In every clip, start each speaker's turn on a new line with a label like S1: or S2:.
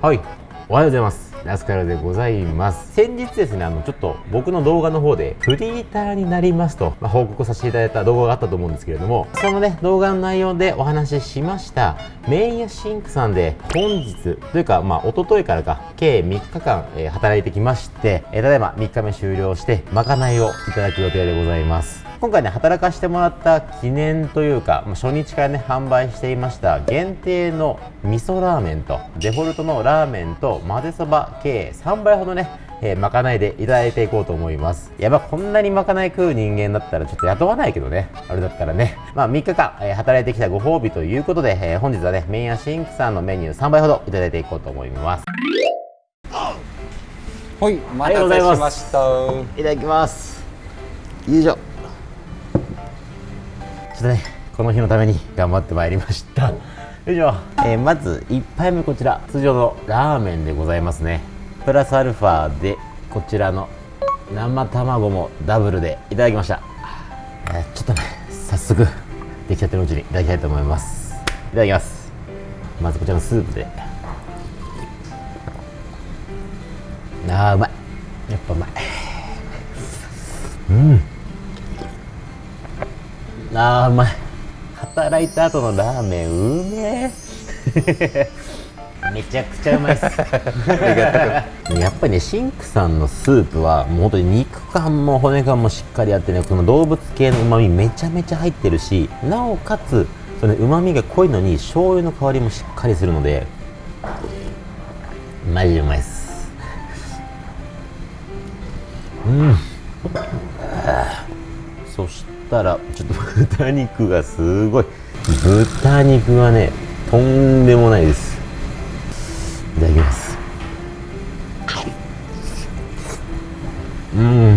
S1: はい。おはようございます。ラスカルでございます。先日ですねあのちょっと僕の動画の方でフリーターになりますと、まあ、報告させていただいた動画があったと思うんですけれどもそのね動画の内容でお話ししましたメイヤシンクさんで本日というかまあ一昨日からか計3日間、えー、働いてきまして、えー、ただいま3日目終了してまかないをいただく予定でございます。今回ね働かしてもらった記念というか、ま、初日からね販売していました限定の味噌ラーメンとデフォルトのラーメンと混ぜそば計3倍ほどねえー、まかないでいただいていこうと思います。やばこんなにまかない食う人間だったらちょっと雇わないけどねあれだったらね。まあ3日間、えー、働いてきたご褒美ということで、えー、本日はねメインやシンクさんのメニュー3倍ほどいただいていこうと思います。
S2: はいお待たせしました。
S1: いただきます。よいしょ。ちょっとねこの日のために頑張ってまいりました。よいしょ、えー、まず1杯目こちら。通常のラーメンでございますね。プラスアルファでこちらの生卵もダブルでいただきました、えー、ちょっとね早速出来たてのうちにいただきたいと思います。いただきます。まずこちらのスープであーうまい。やっぱうまい。うん。あーうまい。働いた後のラーメンうめえ。めちゃくちゃうまいっす。やっぱりねシンクさんのスープはもう本当に肉感も骨感もしっかりあってねこの動物系のうまみめちゃめちゃ入ってるしなおかつそのうまみが濃いのに醤油の香りもしっかりするのでマジでうまいっすうん。そしたらちょっと豚肉がすごい。豚肉がねとんでもないです。いただきます。うん。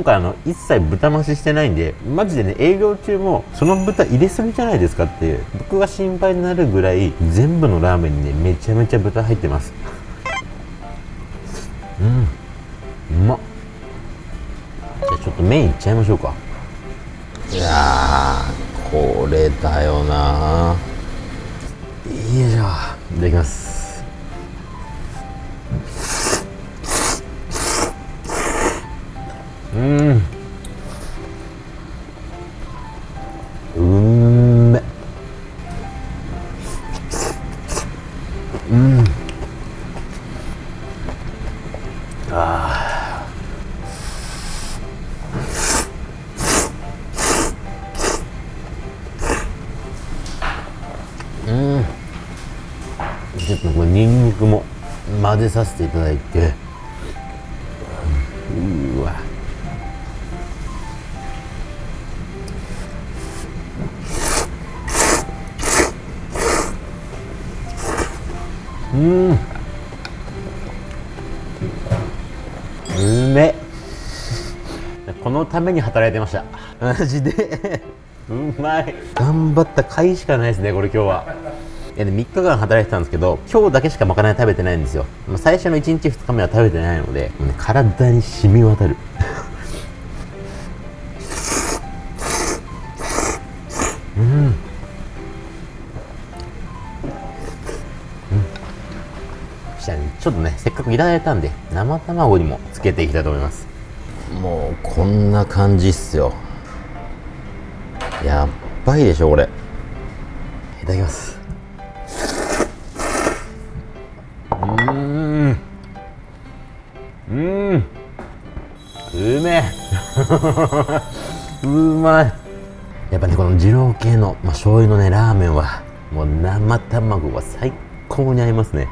S1: 今回あの一切豚増ししてないんでマジでね営業中もその豚入れすぎじゃないですかって僕が心配になるぐらい全部のラーメンにねめちゃめちゃ豚入ってます。うん。うまっ。じゃあちょっと麺いっちゃいましょうか。いやこれだよなよいしょいただきますうん。うん。めうん。あうん。ちょっとこれにん。にくも混ぜさせていただいてうん。うめこのために働いてました。マジで。うまい。頑張った甲斐しかないですねこれ今日は。いや3日間働いてたんですけど今日だけしかまかない食べてないんですよ。最初の1日2日目は食べてないので、体に染み渡る。ちょっとねせっかくいただいたんで生卵にもつけていきたいと思います。もうこんな感じっすよ。やっばいでしょこれ。いただきます。うん。うん。うめえ。うまい。やっぱねこの二郎系の、まあ、醤油のねラーメンはもう生卵が最高に合いますね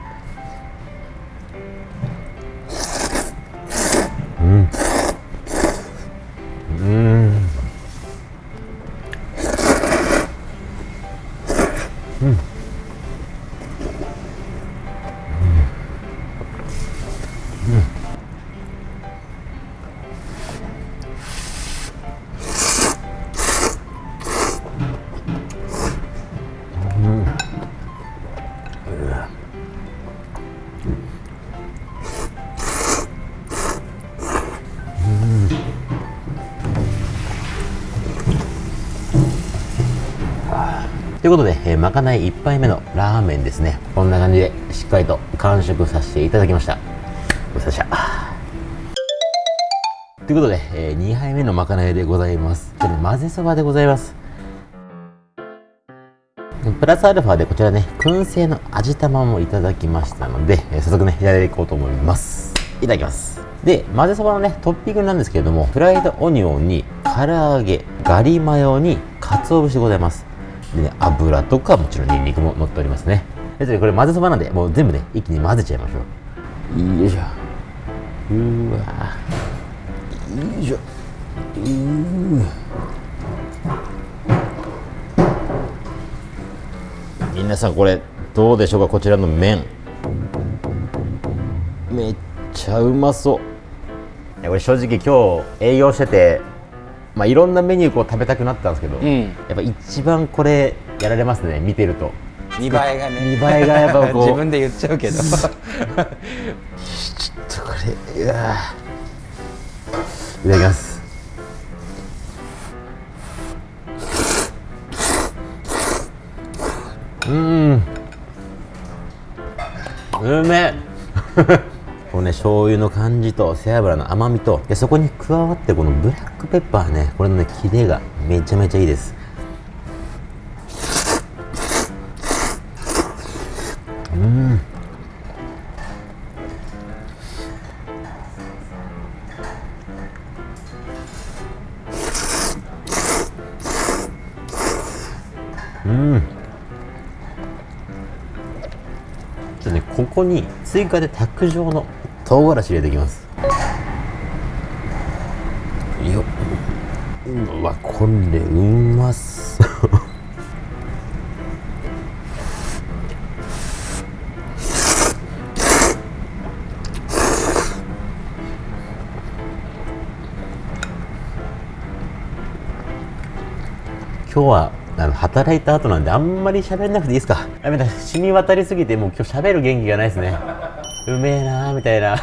S1: いうことで、えー、まかない1杯目のラーメンですね。こんな感じでしっかりと完食させていただきました。ごちそうさした。ということで、えー、2杯目のまかないでございます。ちょっと混ぜそばでございます。プラスアルファでこちらね燻製の味玉もいただきましたので、えー、早速ねやっていこうと思います。いただきます。で混ぜそばのねトッピングなんですけれどもフライドオニオンに唐揚げガリマヨに鰹節でございます。でね油とかもちろんニンニクも乗っておりますね。でこれ混ぜそばなんでもう全部ね一気に混ぜちゃいましょう。よいしょうわ。よいしょう皆さんこれどうでしょうかこちらの麺。めっちゃうまそう。これ正直今日営業しててまあいろんなメニューこう食べたくなったんですけど、うん、やっぱ一番これやられますね見てると。
S2: 見栄えがね。
S1: 見栄えがやっぱこう。
S2: 自分で言っちゃうけど。ちょっとこ
S1: れうわいただきます。うん。うめこのね醤油の感じと背脂の甘みとでそこに加わってこのブラックペッパーねこれのねキレがめちゃめちゃいいです。うん。うん。ちょねここに追加で卓上の唐辛子入れていきます。ようわこれうまそう。今日はあの働いた後なんであんまり喋んなくていいですか。やめた。染み渡りすぎてもう今日喋る元気がないですね。うめえなーみたいな。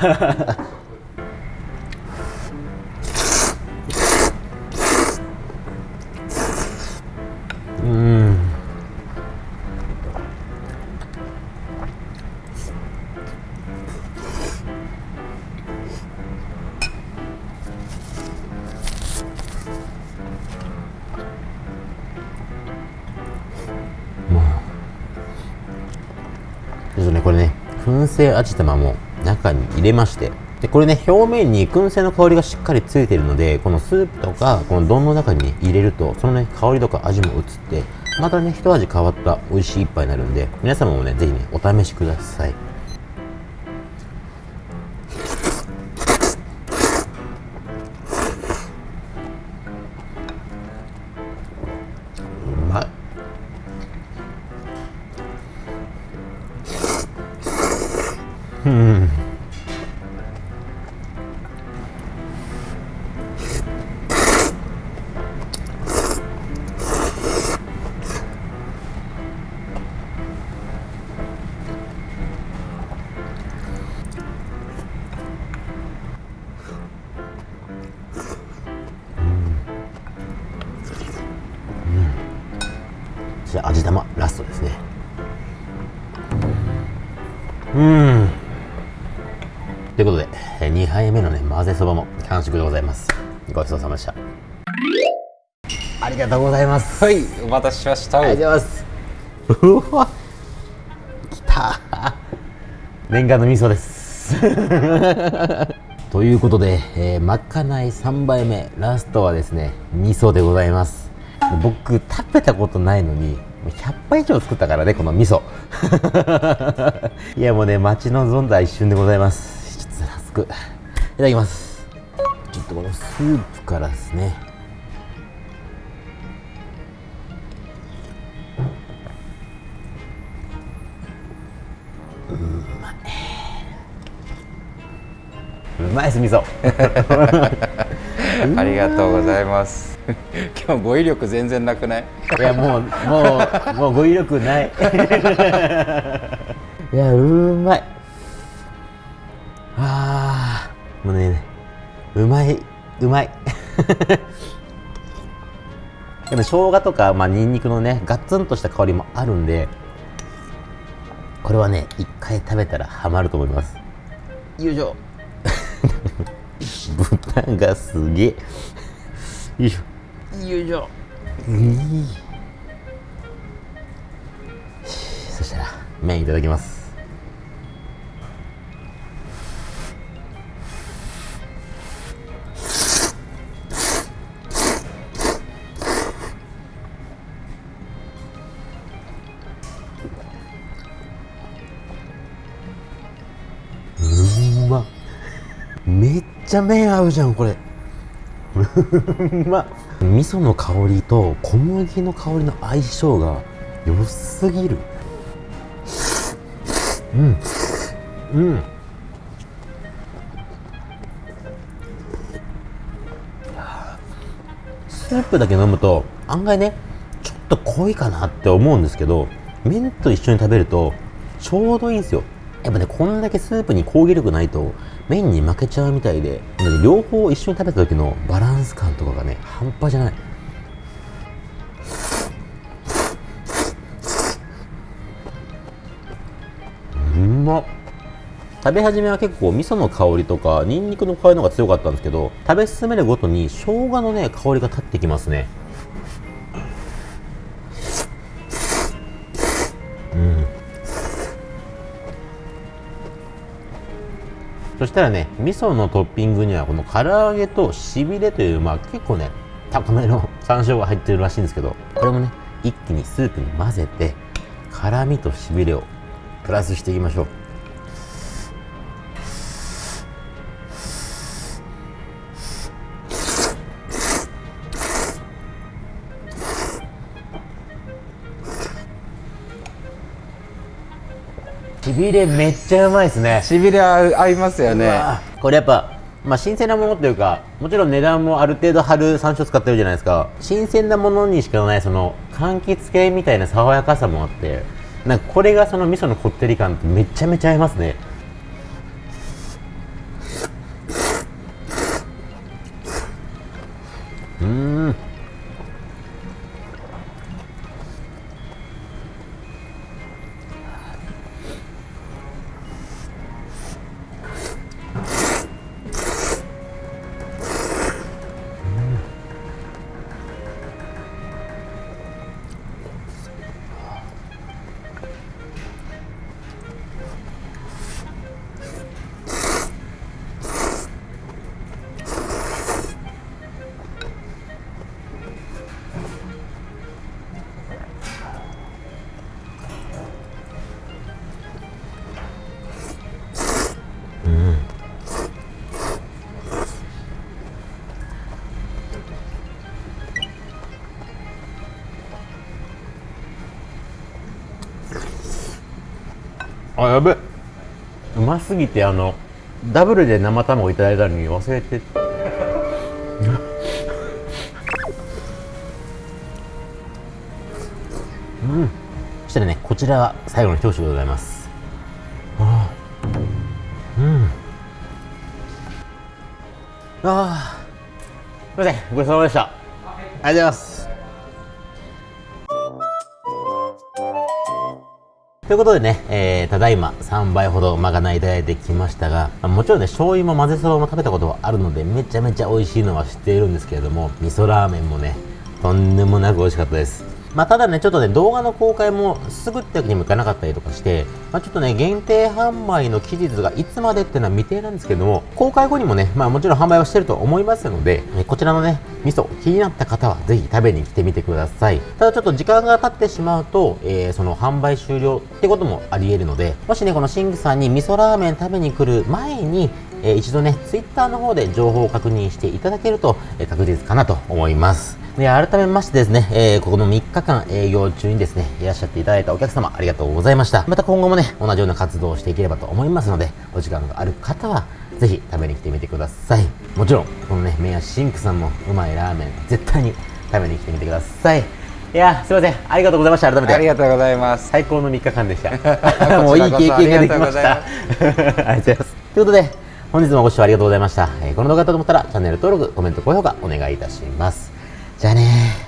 S1: 燻製味玉も中に入れましてでこれね表面に燻製の香りがしっかりついているのでこのスープとかこの丼の中に、入れるとそのね香りとか味も移ってまたね一味変わった美味しい一杯になるんで皆様もね是非ねお試しください。ぜそばも完食でございます。ごちそうさまでした。ありがとうございます。
S2: はいお待たせしました。
S1: ありがとうございます。うわきた。念願の味噌です。ということで、えー、まかない3杯目。ラストはですね味噌でございます。僕食べたことないのに100杯以上作ったからねこの味噌。いやもうね待ち望んだ一瞬でございます。くいただきます。ちょっとこのスープからですね。うまい。うまいです味噌。
S2: ありがとうございます。今日語彙力全然なくない？
S1: いやもうもうもう語彙力ない。いやうまいうまいうまい。でも生姜とか、まあ、ニンニクのねガツンとした香りもあるんでこれはね一回食べたらハマると思います。よいしょ豚がすげえ。よいしょ。よいしょそしたら麺いただきますちゃ麺合うじゃんこれ。うま。っ味噌の香りと小麦の香りの相性が良すぎる。うん。うん。スープだけ飲むと案外ねちょっと濃いかなって思うんですけど麺と一緒に食べるとちょうどいいんですよ。やっぱねこんだけスープに攻撃力ないと麺に負けちゃうみたいで両方一緒に食べた時のバランス感とかがね半端じゃない。ま食べ始めは結構味噌の香りとかニンニクの香りの方が強かったんですけど食べ進めるごとに生姜のね香りが立ってきますね。そしたらね味噌のトッピングにはこの唐揚げとしびれというまあ結構ね高めの 山椒が入ってるらしいんですけどこれもね一気にスープに混ぜて辛みとしびれをプラスしていきましょう。しびれめっちゃうまいですね。
S2: しびれ合合いますよね。
S1: これやっぱ、まあ、新鮮なものというかもちろん値段もある程度張る山椒使ってるじゃないですか。新鮮なものにしかないその柑橘系みたいな爽やかさもあってなんかこれがその味噌のこってり感ってめちゃめちゃ合いますね。うーんやべ。うますぎてあのダブルで生卵いただいたのに忘れて。うん。そしたらねこちらは最後の一口でございます。あー。うん。あー。すいません。ごちそうさまでした。ありがとうございますということでね、えー、ただいま3倍ほどまかないいただいてきましたが、もちろんね、醤油も混ぜそばも食べたことはあるので、めちゃめちゃ美味しいのは知っているんですけれども、味噌ラーメンもね、とんでもなく美味しかったです。まあ、ただね、ちょっとね、動画の公開もすぐってわけにもいかなかったりとかして、まあ、ちょっとね、限定販売の期日がいつまでっていうのは未定なんですけども、公開後にもね、まあもちろん販売はしてると思いますので、こちらのね、味噌気になった方はぜひ食べに来てみてください。ただちょっと時間が経ってしまうと、えーその販売終了ってこともあり得るので、もしね、このシングさんに味噌ラーメン食べに来る前に、えー一度ね、ツイッターの方で情報を確認していただけると、えー確実かなと思います。で、改めましてですね、えーここの3日間営業中にですね、いらっしゃっていただいたお客様ありがとうございました。また今後もね、同じような活動をしていければと思いますので、お時間がある方は、ぜひ食べに来てみてください。もちろん、このね、麺屋シンクさんもうまいラーメン、絶対に食べに来てみてください。いやー、すいません。ありがとうございました。改めて。
S2: ありがとうございます
S1: 最高の3日間でした。
S2: こ
S1: もういい経験ができました。
S2: あ
S1: ありがとうございます。ということで、本日もご視聴ありがとうございました。えーこの動画だと思ったらチャンネル登録、コメント、高評価お願いいたします。じゃあね。